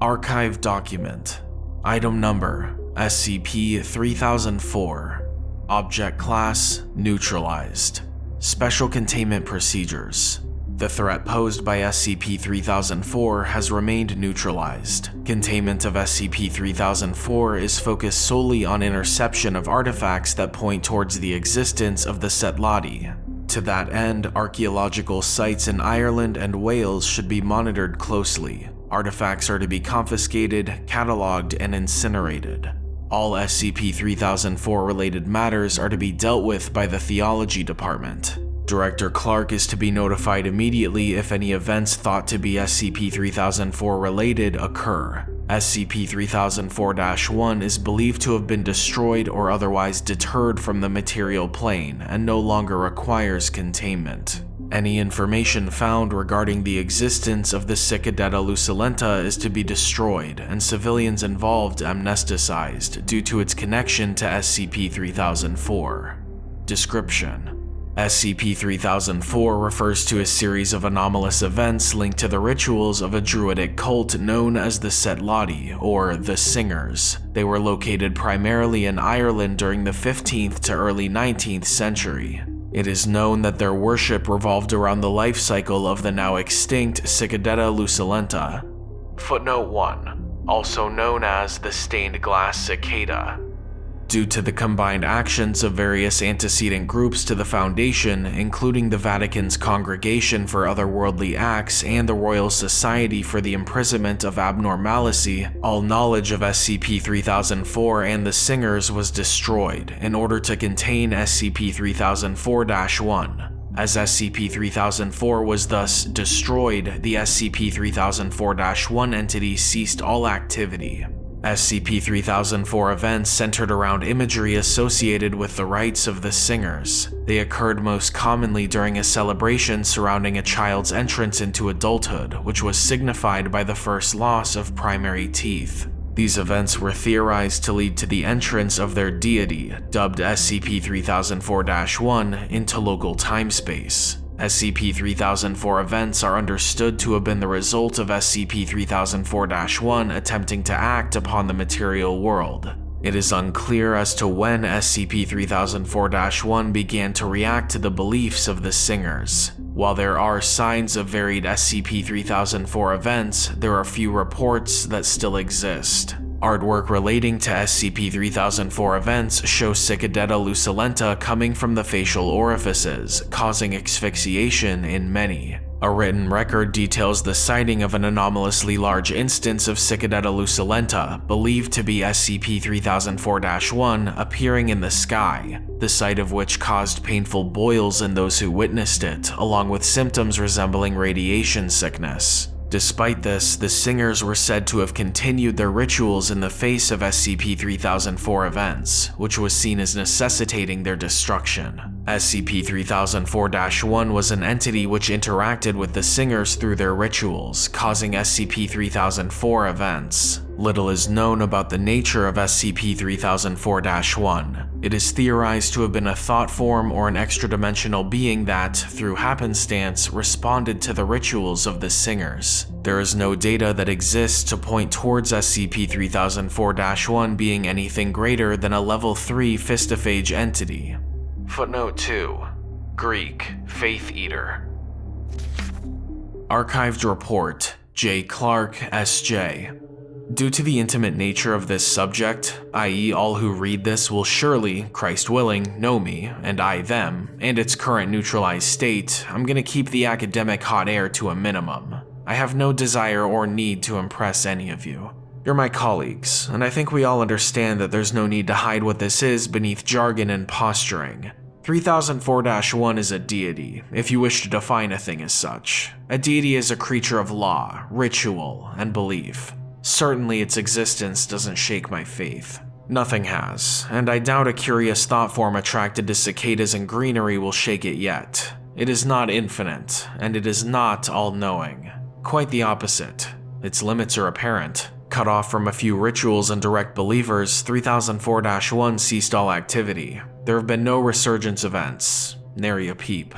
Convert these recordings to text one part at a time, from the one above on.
Archive document. Item number SCP-3004. Object class neutralized. Special containment procedures. The threat posed by SCP-3004 has remained neutralized. Containment of SCP-3004 is focused solely on interception of artifacts that point towards the existence of the Setlati. To that end, archaeological sites in Ireland and Wales should be monitored closely. Artifacts are to be confiscated, catalogued, and incinerated. All SCP-3004 related matters are to be dealt with by the Theology Department. Director Clark is to be notified immediately if any events thought to be SCP-3004 related occur. SCP-3004-1 is believed to have been destroyed or otherwise deterred from the material plane and no longer requires containment. Any information found regarding the existence of the Cicadetta Lucilenta is to be destroyed and civilians involved amnesticized due to its connection to SCP-3004. Description SCP-3004 refers to a series of anomalous events linked to the rituals of a druidic cult known as the Setlati, or the Singers. They were located primarily in Ireland during the 15th to early 19th century. It is known that their worship revolved around the life cycle of the now extinct Cicadetta luculenta. Footnote 1. Also known as the stained glass cicada, due to the combined actions of various antecedent groups to the Foundation, including the Vatican's Congregation for Otherworldly Acts and the Royal Society for the Imprisonment of Abnormality, all knowledge of SCP-3004 and the Singers was destroyed in order to contain SCP-3004-1. As SCP-3004 was thus destroyed, the SCP-3004-1 entity ceased all activity. SCP-3004 events centered around imagery associated with the rites of the singers. They occurred most commonly during a celebration surrounding a child's entrance into adulthood, which was signified by the first loss of primary teeth. These events were theorized to lead to the entrance of their deity, dubbed SCP-3004-1, into local time-space. SCP-3004 events are understood to have been the result of SCP-3004-1 attempting to act upon the material world. It is unclear as to when SCP-3004-1 began to react to the beliefs of the Singers. While there are signs of varied SCP-3004 events, there are few reports that still exist. Artwork relating to SCP-3004 events show Cicadetta lucilenta coming from the facial orifices, causing asphyxiation in many. A written record details the sighting of an anomalously large instance of Cicadetta lucilenta, believed to be SCP-3004-1, appearing in the sky, the sight of which caused painful boils in those who witnessed it, along with symptoms resembling radiation sickness. Despite this, the singers were said to have continued their rituals in the face of SCP-3004 events, which was seen as necessitating their destruction. SCP-3004-1 was an entity which interacted with the singers through their rituals, causing SCP-3004 events. Little is known about the nature of SCP-3004-1. It is theorized to have been a thought form or an extra-dimensional being that, through happenstance, responded to the rituals of the singers. There is no data that exists to point towards SCP-3004-1 being anything greater than a level 3 pistophage entity. Footnote 2. Greek, Faith Eater. Archived Report, J. Clark, S.J. Due to the intimate nature of this subject, i.e. all who read this will surely, Christ willing, know me, and I them, and its current neutralized state, I'm gonna keep the academic hot air to a minimum. I have no desire or need to impress any of you. You're my colleagues, and I think we all understand that there's no need to hide what this is beneath jargon and posturing. 3004-1 is a deity, if you wish to define a thing as such. A deity is a creature of law, ritual, and belief. Certainly its existence doesn't shake my faith. Nothing has, and I doubt a curious thought form attracted to cicadas and greenery will shake it yet. It is not infinite, and it is not all-knowing. Quite the opposite. Its limits are apparent. Cut off from a few rituals and direct believers, 3004-1 ceased all activity. there have been no resurgence events, nary a peep.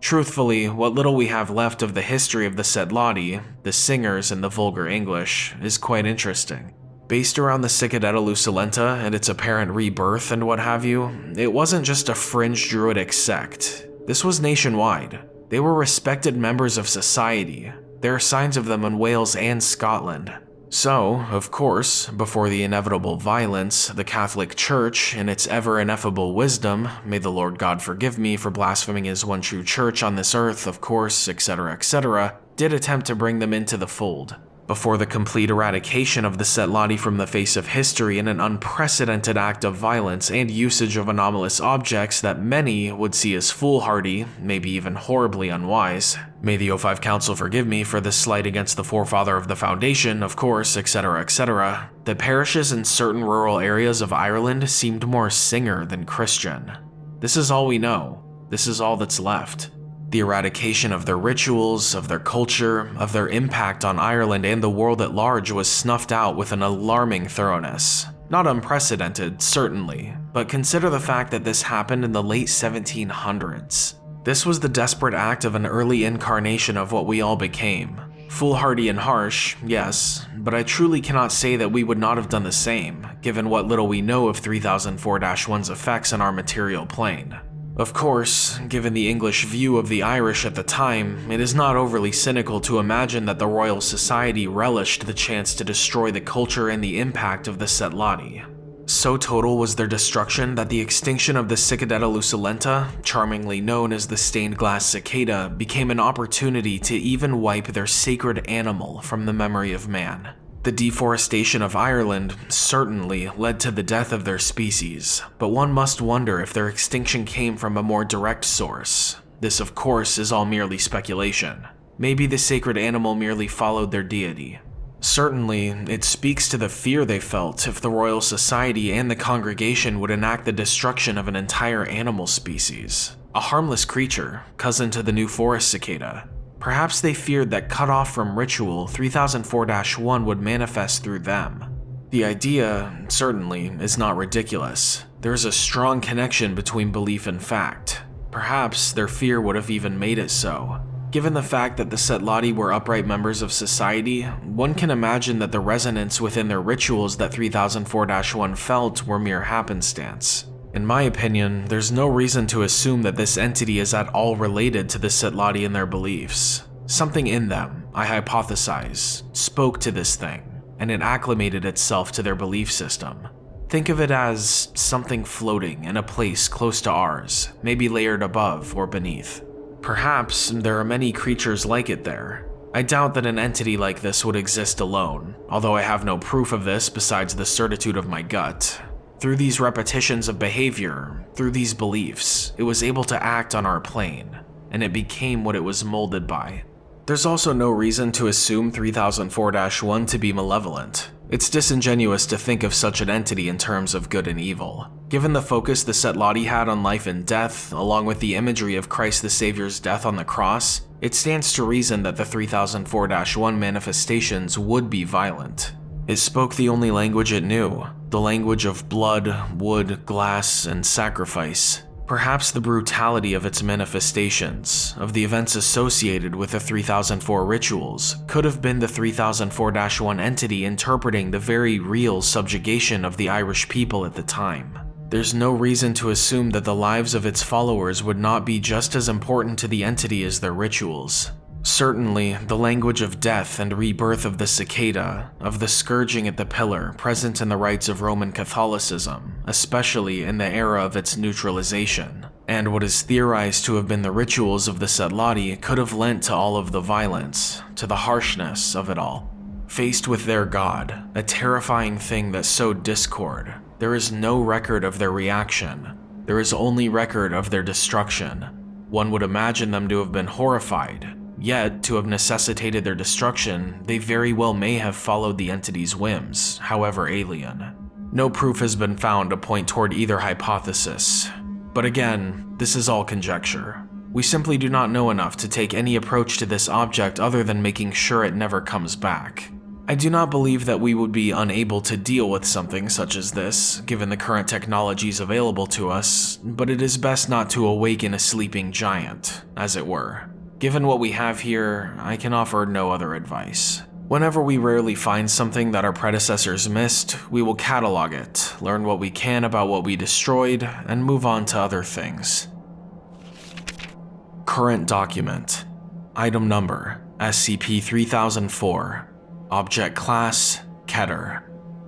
Truthfully, what little we have left of the history of the Setlati, the singers and the vulgar English, is quite interesting. Based around the Cicadetta Lucilenta and its apparent rebirth and what have you, it wasn't just a fringe druidic sect. This was nationwide. They were respected members of society. There are signs of them in Wales and Scotland. So, of course, before the inevitable violence, the Catholic Church, in its ever ineffable wisdom, may the Lord God forgive me for blaspheming his one true church on this earth, of course, etc., etc., did attempt to bring them into the fold before the complete eradication of the Setlati from the face of history in an unprecedented act of violence and usage of anomalous objects that many would see as foolhardy, maybe even horribly unwise. May the O5 Council forgive me for this slight against the forefather of the Foundation, of course, etc., etc. The parishes in certain rural areas of Ireland seemed more singer than Christian. This is all we know. This is all that's left. The eradication of their rituals, of their culture, of their impact on Ireland and the world at large was snuffed out with an alarming thoroughness. Not unprecedented, certainly, but consider the fact that this happened in the late 1700s. This was the desperate act of an early incarnation of what we all became. Foolhardy and harsh, yes, but I truly cannot say that we would not have done the same, given what little we know of 3004-1's effects on our material plane. Of course, given the English view of the Irish at the time, it is not overly cynical to imagine that the Royal Society relished the chance to destroy the culture and the impact of the Setlati. So total was their destruction that the extinction of the Cicadetta lucilenta, charmingly known as the stained glass cicada, became an opportunity to even wipe their sacred animal from the memory of man. The deforestation of Ireland certainly led to the death of their species, but one must wonder if their extinction came from a more direct source. This of course is all merely speculation. Maybe the sacred animal merely followed their deity. Certainly, it speaks to the fear they felt if the Royal Society and the congregation would enact the destruction of an entire animal species. A harmless creature, cousin to the New Forest cicada, Perhaps they feared that cut off from ritual, 3004-1 would manifest through them. The idea, certainly, is not ridiculous. There is a strong connection between belief and fact. Perhaps their fear would have even made it so. Given the fact that the Setlati were upright members of society, one can imagine that the resonance within their rituals that 3004-1 felt were mere happenstance. In my opinion, there's no reason to assume that this entity is at all related to the Setlati and their beliefs. Something in them, I hypothesize, spoke to this thing, and it acclimated itself to their belief system. Think of it as something floating in a place close to ours, maybe layered above or beneath. Perhaps there are many creatures like it there. I doubt that an entity like this would exist alone, although I have no proof of this besides the certitude of my gut, through these repetitions of behavior, through these beliefs, it was able to act on our plane, and it became what it was molded by. There's also no reason to assume 3004-1 to be malevolent. It's disingenuous to think of such an entity in terms of good and evil. Given the focus the Setlati had on life and death, along with the imagery of Christ the Savior's death on the cross, it stands to reason that the 3004-1 manifestations would be violent. It spoke the only language it knew, the language of blood, wood, glass, and sacrifice. Perhaps the brutality of its manifestations, of the events associated with the 3004 rituals, could have been the 3004-1 entity interpreting the very real subjugation of the Irish people at the time. There's no reason to assume that the lives of its followers would not be just as important to the entity as their rituals. Certainly, the language of death and rebirth of the cicada, of the scourging at the pillar present in the rites of Roman Catholicism, especially in the era of its neutralization, and what is theorized to have been the rituals of the Setlati could have lent to all of the violence, to the harshness of it all. Faced with their god, a terrifying thing that sowed discord, there is no record of their reaction. There is only record of their destruction. One would imagine them to have been horrified, Yet, to have necessitated their destruction, they very well may have followed the entity's whims, however alien. No proof has been found to point toward either hypothesis. But again, this is all conjecture. We simply do not know enough to take any approach to this object other than making sure it never comes back. I do not believe that we would be unable to deal with something such as this, given the current technologies available to us, but it is best not to awaken a sleeping giant, as it were. Given what we have here, I can offer no other advice. Whenever we rarely find something that our predecessors missed, we will catalog it, learn what we can about what we destroyed, and move on to other things. Current document Item number SCP-3004 Object Class Keter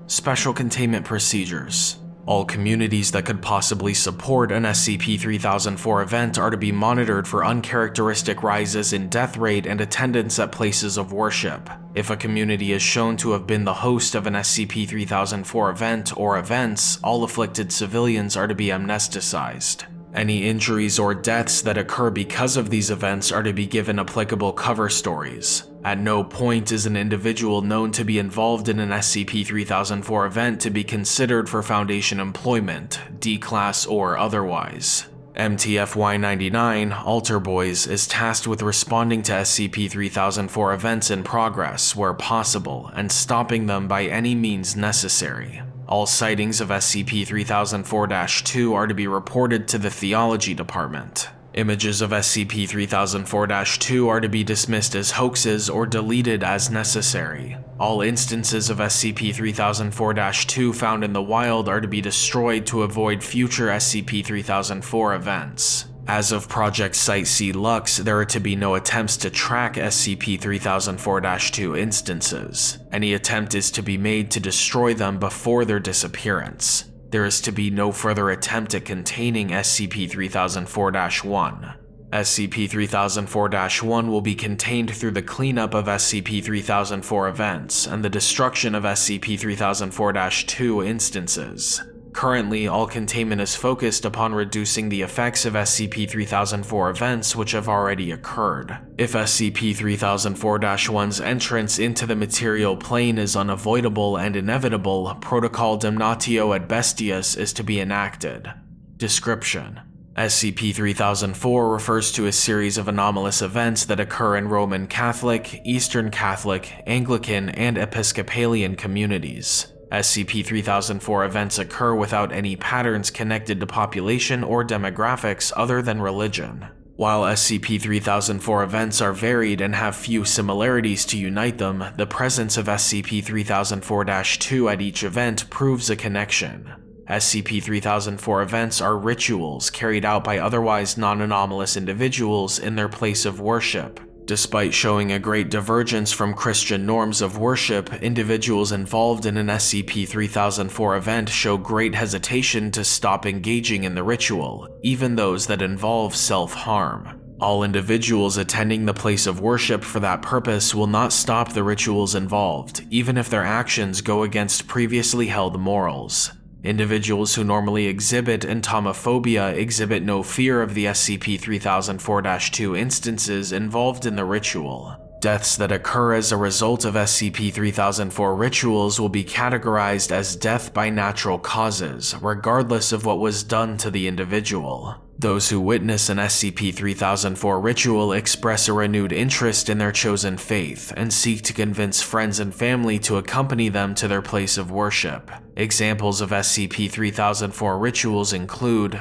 Special Containment Procedures all communities that could possibly support an SCP-3004 event are to be monitored for uncharacteristic rises in death rate and attendance at places of worship. If a community is shown to have been the host of an SCP-3004 event or events, all afflicted civilians are to be amnesticized. Any injuries or deaths that occur because of these events are to be given applicable cover stories. At no point is an individual known to be involved in an SCP-3004 event to be considered for Foundation employment, D-Class or otherwise. MTF-Y99, Altar Boys, is tasked with responding to SCP-3004 events in progress where possible and stopping them by any means necessary. All sightings of SCP-3004-2 are to be reported to the Theology Department. Images of SCP-3004-2 are to be dismissed as hoaxes or deleted as necessary. All instances of SCP-3004-2 found in the wild are to be destroyed to avoid future SCP-3004 events. As of Project Sightsee Lux, there are to be no attempts to track SCP-3004-2 instances. Any attempt is to be made to destroy them before their disappearance. There is to be no further attempt at containing SCP-3004-1. SCP-3004-1 will be contained through the cleanup of SCP-3004 events and the destruction of SCP-3004-2 instances. Currently, all containment is focused upon reducing the effects of SCP-3004 events which have already occurred. If SCP-3004-1's entrance into the material plane is unavoidable and inevitable, Protocol Damnatio ad Bestias is to be enacted. Description SCP-3004 refers to a series of anomalous events that occur in Roman Catholic, Eastern Catholic, Anglican, and Episcopalian communities. SCP-3004 events occur without any patterns connected to population or demographics other than religion. While SCP-3004 events are varied and have few similarities to unite them, the presence of SCP-3004-2 at each event proves a connection. SCP-3004 events are rituals carried out by otherwise non-anomalous individuals in their place of worship, Despite showing a great divergence from Christian norms of worship, individuals involved in an SCP-3004 event show great hesitation to stop engaging in the ritual, even those that involve self-harm. All individuals attending the place of worship for that purpose will not stop the rituals involved, even if their actions go against previously held morals. Individuals who normally exhibit entomophobia exhibit no fear of the SCP-3004-2 instances involved in the ritual. Deaths that occur as a result of SCP-3004 rituals will be categorized as death by natural causes, regardless of what was done to the individual. Those who witness an SCP-3004 ritual express a renewed interest in their chosen faith and seek to convince friends and family to accompany them to their place of worship. Examples of SCP-3004 rituals include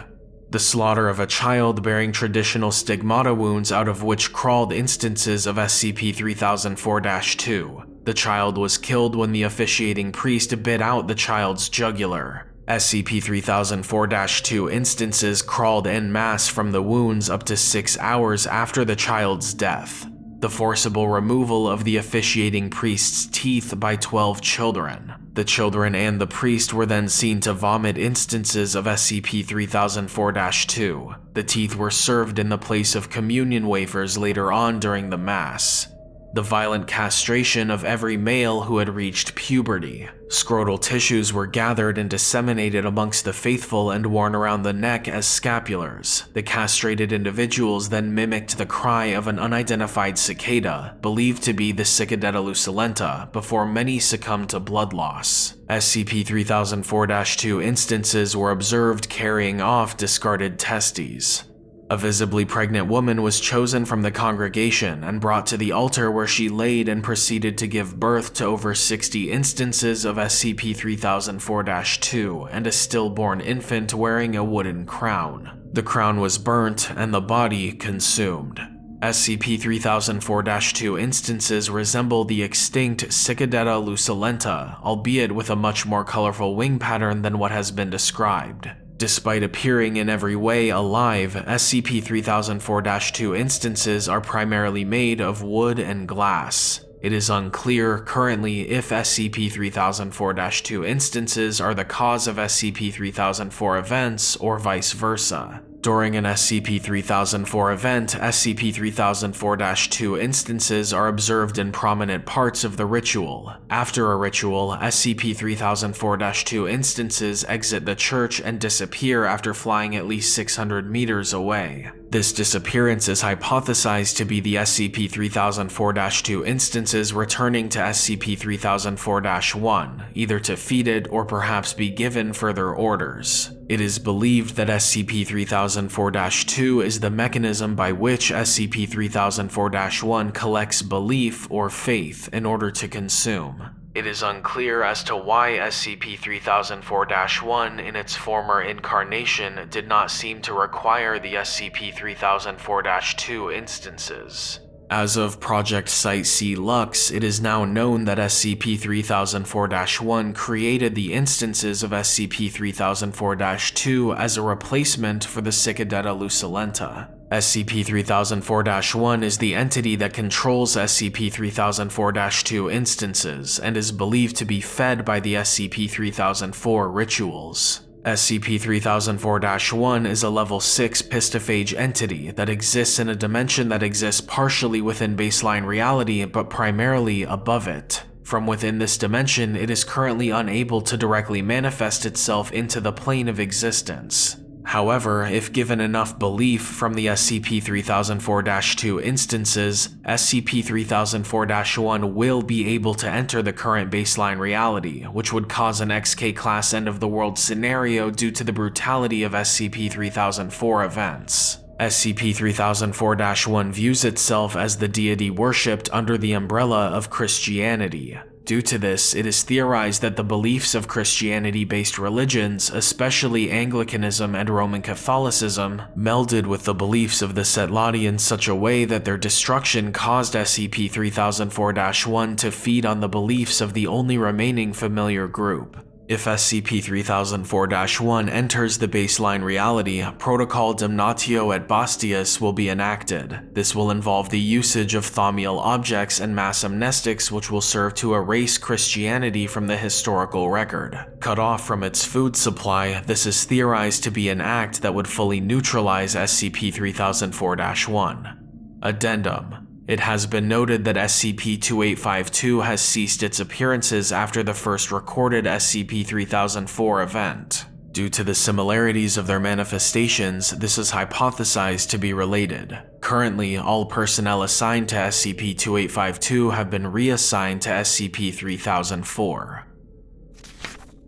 the slaughter of a child bearing traditional stigmata wounds out of which crawled instances of SCP-3004-2. The child was killed when the officiating priest bit out the child's jugular. SCP-3004-2 instances crawled en masse from the wounds up to 6 hours after the child's death. The forcible removal of the officiating priest's teeth by 12 children. The children and the priest were then seen to vomit instances of SCP-3004-2. The teeth were served in the place of communion wafers later on during the mass the violent castration of every male who had reached puberty. Scrotal tissues were gathered and disseminated amongst the faithful and worn around the neck as scapulars. The castrated individuals then mimicked the cry of an unidentified cicada, believed to be the Cicadetta lucilenta, before many succumbed to blood loss. SCP-3004-2 instances were observed carrying off discarded testes. A visibly pregnant woman was chosen from the congregation and brought to the altar where she laid and proceeded to give birth to over 60 instances of SCP-3004-2 and a stillborn infant wearing a wooden crown. The crown was burnt and the body consumed. SCP-3004-2 instances resemble the extinct Cicadetta lucilenta, albeit with a much more colorful wing pattern than what has been described. Despite appearing in every way alive, SCP-3004-2 instances are primarily made of wood and glass. It is unclear currently if SCP-3004-2 instances are the cause of SCP-3004 events or vice versa. During an SCP-3004 event, SCP-3004-2 instances are observed in prominent parts of the ritual. After a ritual, SCP-3004-2 instances exit the church and disappear after flying at least 600 meters away. This disappearance is hypothesized to be the SCP-3004-2 instances returning to SCP-3004-1, either to feed it or perhaps be given further orders. It is believed that SCP-3004-2 is the mechanism by which SCP-3004-1 collects belief or faith in order to consume. It is unclear as to why SCP-3004-1 in its former incarnation did not seem to require the SCP-3004-2 instances. As of Project Sightsee Lux, it is now known that SCP-3004-1 created the instances of SCP-3004-2 as a replacement for the Cicadetta luculenta. SCP-3004-1 is the entity that controls SCP-3004-2 instances and is believed to be fed by the SCP-3004 rituals. SCP-3004-1 is a level 6 pistophage entity that exists in a dimension that exists partially within baseline reality but primarily above it. From within this dimension, it is currently unable to directly manifest itself into the plane of existence. However, if given enough belief from the SCP-3004-2 instances, SCP-3004-1 will be able to enter the current baseline reality, which would cause an XK-class end-of-the-world scenario due to the brutality of SCP-3004 events. SCP-3004-1 views itself as the deity worshipped under the umbrella of Christianity, Due to this, it is theorized that the beliefs of Christianity-based religions, especially Anglicanism and Roman Catholicism, melded with the beliefs of the Setlati in such a way that their destruction caused SCP-3004-1 to feed on the beliefs of the only remaining familiar group. If SCP-3004-1 enters the baseline reality, Protocol Damnatio ad Bestias will be enacted. This will involve the usage of thaumiel objects and mass amnestics which will serve to erase Christianity from the historical record. Cut off from its food supply, this is theorized to be an act that would fully neutralize SCP-3004-1. Addendum it has been noted that SCP-2852 has ceased its appearances after the first recorded SCP-3004 event. Due to the similarities of their manifestations, this is hypothesized to be related. Currently, all personnel assigned to SCP-2852 have been reassigned to SCP-3004.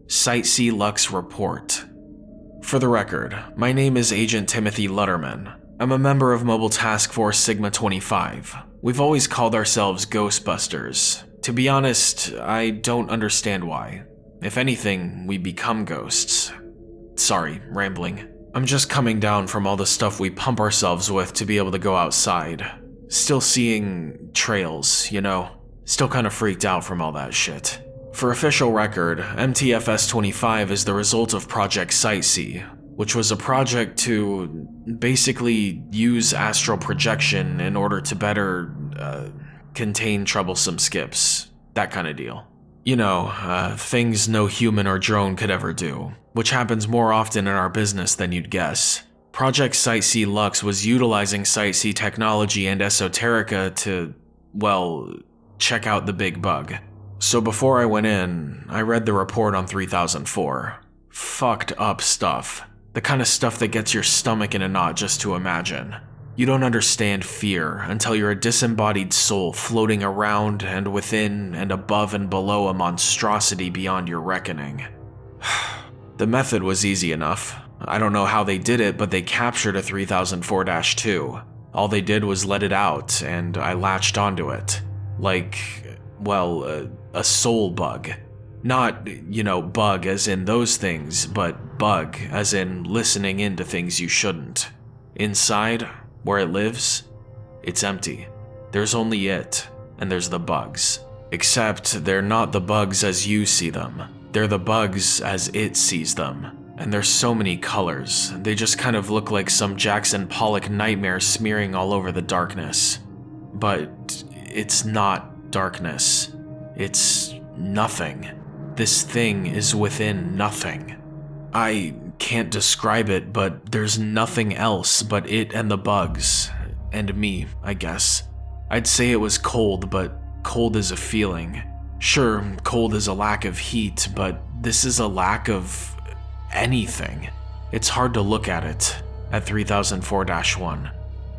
Sightsee Lux Report For the record, my name is Agent Timothy Lutterman. I'm a member of Mobile Task Force Sigma-25. We've always called ourselves Ghostbusters. To be honest, I don't understand why. If anything, we become ghosts. Sorry, rambling. I'm just coming down from all the stuff we pump ourselves with to be able to go outside. Still seeing trails, you know? Still kinda freaked out from all that shit. For official record, MTFS-25 is the result of Project Sightsee, which was a project to basically use astral projection in order to better uh, contain troublesome skips. That kind of deal. You know, uh, things no human or drone could ever do, which happens more often in our business than you'd guess. Project Sightsee Lux was utilizing Sightsee technology and esoterica to, well, check out the big bug. So before I went in, I read the report on 3004. Fucked up stuff. The kind of stuff that gets your stomach in a knot just to imagine. You don't understand fear until you're a disembodied soul floating around and within and above and below a monstrosity beyond your reckoning. the method was easy enough. I don't know how they did it, but they captured a 3004 2. All they did was let it out, and I latched onto it. Like, well, uh, a soul bug. Not, you know, bug as in those things, but bug as in listening into things you shouldn't. Inside, where it lives, it's empty. There's only it, and there's the bugs. Except they're not the bugs as you see them. They're the bugs as it sees them. And there's so many colors, they just kind of look like some Jackson Pollock nightmare smearing all over the darkness. But it's not darkness. It's nothing. This thing is within nothing. I can't describe it, but there's nothing else but it and the bugs. And me, I guess. I'd say it was cold, but cold is a feeling. Sure, cold is a lack of heat, but this is a lack of anything. It's hard to look at it at 3004 1.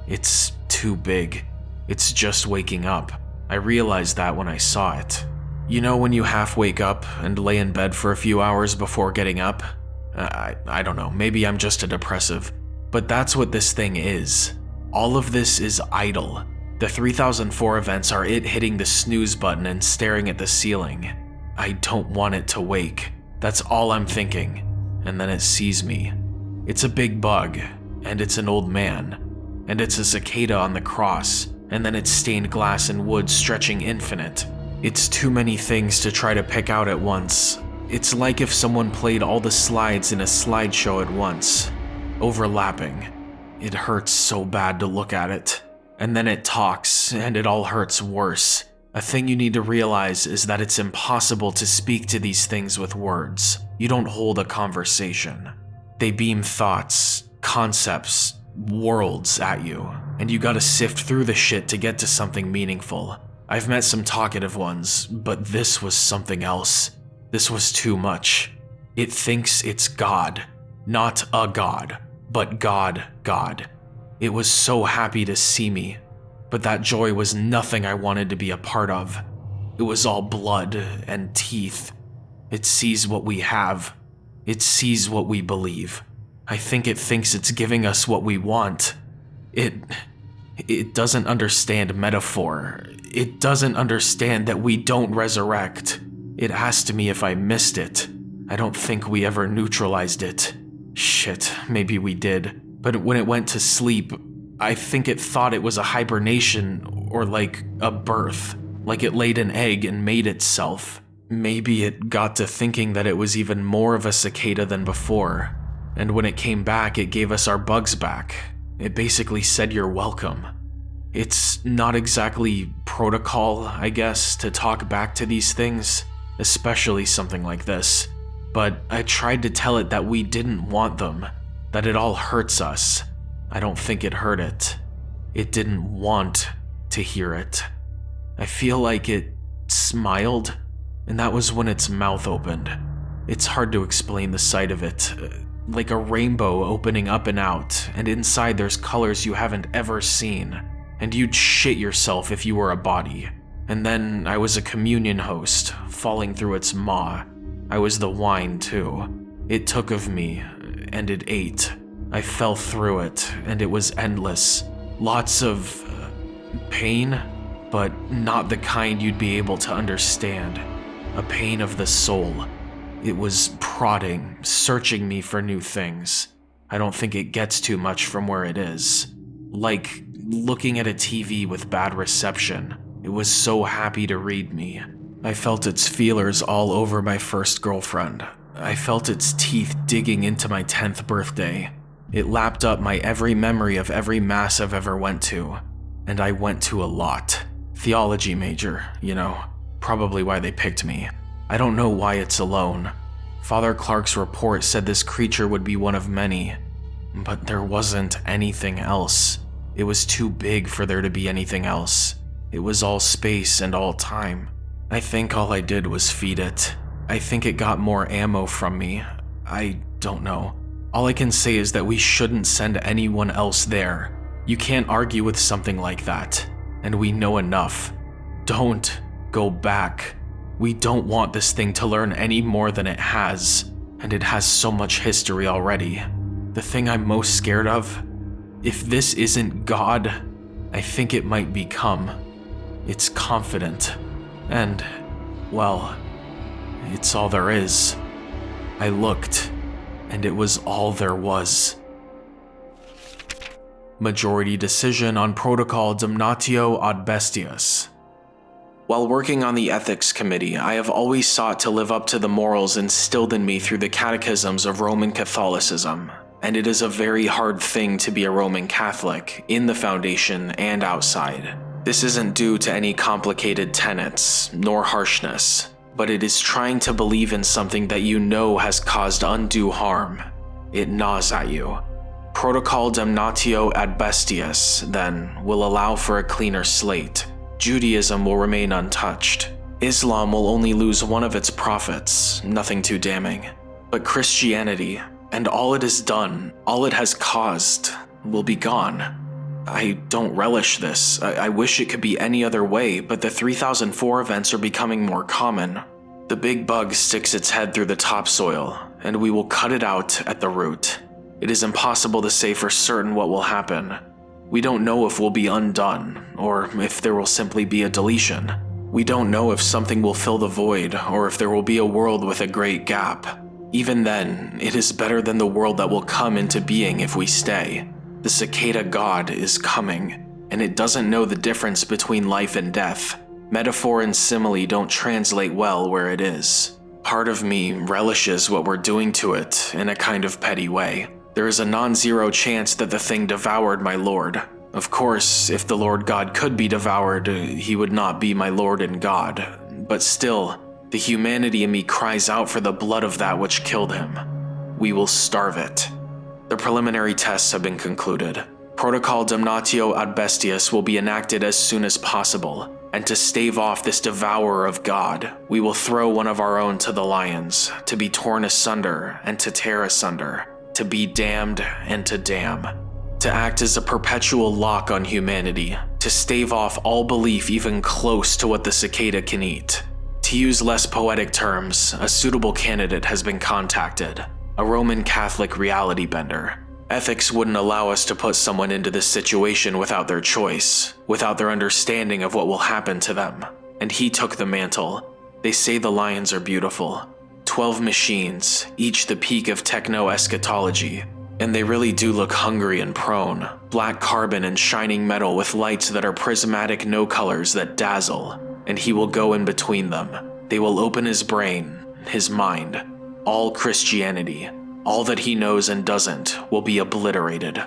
It's too big. It's just waking up. I realized that when I saw it. You know when you half wake up and lay in bed for a few hours before getting up? Uh, I, I don't know, maybe I'm just a depressive. But that's what this thing is. All of this is idle. The 3004 events are it hitting the snooze button and staring at the ceiling. I don't want it to wake. That's all I'm thinking. And then it sees me. It's a big bug, and it's an old man. And it's a cicada on the cross, and then it's stained glass and wood stretching infinite. It's too many things to try to pick out at once. It's like if someone played all the slides in a slideshow at once, overlapping. It hurts so bad to look at it. And then it talks, and it all hurts worse. A thing you need to realize is that it's impossible to speak to these things with words. You don't hold a conversation. They beam thoughts, concepts, worlds at you, and you gotta sift through the shit to get to something meaningful. I've met some talkative ones, but this was something else. This was too much. It thinks it's God. Not a God, but God, God. It was so happy to see me, but that joy was nothing I wanted to be a part of. It was all blood and teeth. It sees what we have. It sees what we believe. I think it thinks it's giving us what we want. It... It doesn't understand metaphor. It doesn't understand that we don't resurrect. It asked me if I missed it. I don't think we ever neutralized it. Shit, maybe we did. But when it went to sleep, I think it thought it was a hibernation or like a birth. Like it laid an egg and made itself. Maybe it got to thinking that it was even more of a cicada than before. And when it came back, it gave us our bugs back. It basically said you're welcome. It's not exactly protocol, I guess, to talk back to these things, especially something like this. But I tried to tell it that we didn't want them, that it all hurts us. I don't think it hurt it. It didn't want to hear it. I feel like it smiled, and that was when its mouth opened. It's hard to explain the sight of it, uh, like a rainbow opening up and out, and inside there's colors you haven't ever seen, and you'd shit yourself if you were a body. And then I was a communion host, falling through its maw. I was the wine too. It took of me, and it ate. I fell through it, and it was endless. Lots of uh, pain, but not the kind you'd be able to understand. A pain of the soul. It was prodding, searching me for new things. I don't think it gets too much from where it is. Like looking at a TV with bad reception. It was so happy to read me. I felt its feelers all over my first girlfriend. I felt its teeth digging into my 10th birthday. It lapped up my every memory of every mass I've ever went to. And I went to a lot. Theology major, you know. Probably why they picked me. I don't know why it's alone. Father Clark's report said this creature would be one of many, but there wasn't anything else. It was too big for there to be anything else. It was all space and all time. I think all I did was feed it. I think it got more ammo from me. I don't know. All I can say is that we shouldn't send anyone else there. You can't argue with something like that, and we know enough. Don't go back. We don't want this thing to learn any more than it has, and it has so much history already. the thing I'm most scared of, if this isn't God, I think it might become. It's confident. And, well, it's all there is. I looked, and it was all there was. Majority decision on Protocol Damnatio ad Bestias. While working on the Ethics Committee, I have always sought to live up to the morals instilled in me through the catechisms of Roman Catholicism, and it is a very hard thing to be a Roman Catholic, in the Foundation and outside. This isn't due to any complicated tenets, nor harshness, but it is trying to believe in something that you know has caused undue harm. It gnaws at you. Protocol Damnatio ad Bestias, then, will allow for a cleaner slate. Judaism will remain untouched. Islam will only lose one of its prophets, nothing too damning. But Christianity, and all it has done, all it has caused, will be gone. I don't relish this. I, I, wish it could be any other way, but the 3004 events are becoming more common. The big bug sticks its head through the topsoil, and we will cut it out at the root. It is impossible to say for certain what will happen. We don't know if we'll be undone, or if there will simply be a deletion. We don't know if something will fill the void, or if there will be a world with a great gap. Even then, it is better than the world that will come into being if we stay. The cicada god is coming, and it doesn't know the difference between life and death. Metaphor and simile don't translate well where it is. Part of me relishes what we're doing to it in a kind of petty way. There is a non-zero chance that the thing devoured my lord. Of course, if the Lord God could be devoured, he would not be my Lord and God. But still, the humanity in me cries out for the blood of that which killed him. We will starve it. The preliminary tests have been concluded. Protocol Damnatio ad Bestias will be enacted as soon as possible, and to stave off this devourer of God, we will throw one of our own to the lions, to be torn asunder and to tear asunder, to be damned and to damn, to act as a perpetual lock on humanity, to stave off all belief even close to what the cicada can eat. To use less poetic terms, a suitable candidate has been contacted, a Roman Catholic reality bender. Ethics wouldn't allow us to put someone into this situation without their choice, without their understanding of what will happen to them. And he took the mantle. They say the lions are beautiful. Twelve machines, each the peak of techno-eschatology. And they really do look hungry and prone. Black carbon and shining metal with lights that are prismatic no colors that dazzle. And he will go in between them. They will open his brain, his mind, all Christianity, all that he knows and doesn't, will be obliterated.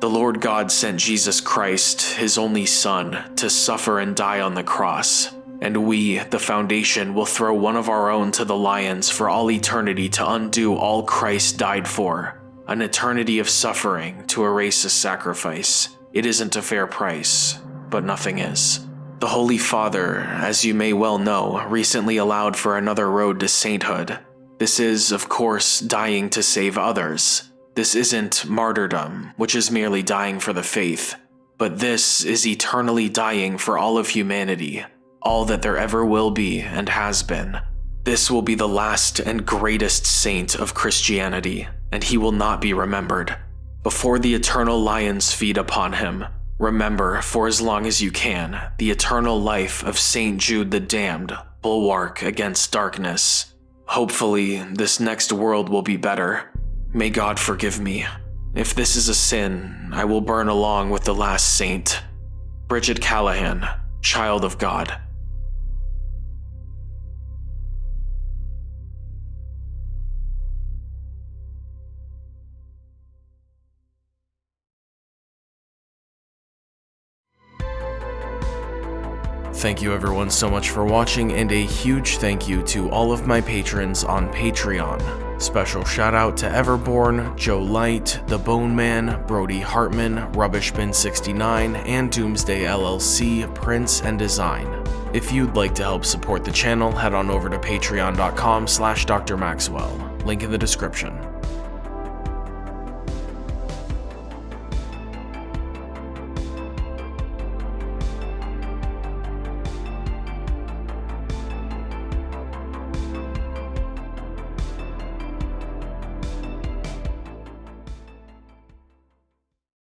The Lord God sent Jesus Christ, his only Son, to suffer and die on the cross, and we, the Foundation, will throw one of our own to the lions for all eternity to undo all Christ died for, an eternity of suffering to erase a sacrifice. It isn't a fair price, but nothing is. The Holy Father, as you may well know, recently allowed for another road to sainthood, this is, of course, dying to save others. This isn't martyrdom, which is merely dying for the faith. But this is eternally dying for all of humanity, all that there ever will be and has been. This will be the last and greatest saint of Christianity, and he will not be remembered. Before the eternal lions feed upon him, remember for as long as you can the eternal life of Saint Jude the Damned, bulwark against darkness. Hopefully, this next world will be better. May God forgive me. If this is a sin, I will burn along with the last saint. Bridget Callahan, Child of God. Thank you everyone so much for watching and a huge thank you to all of my patrons on Patreon. Special shout out to Everborn, Joe Light, The Bone Man, Brody Hartman, Rubbishbin69, and Doomsday LLC, Prince and Design. If you'd like to help support the channel, head on over to patreon.com slash drmaxwell, link in the description.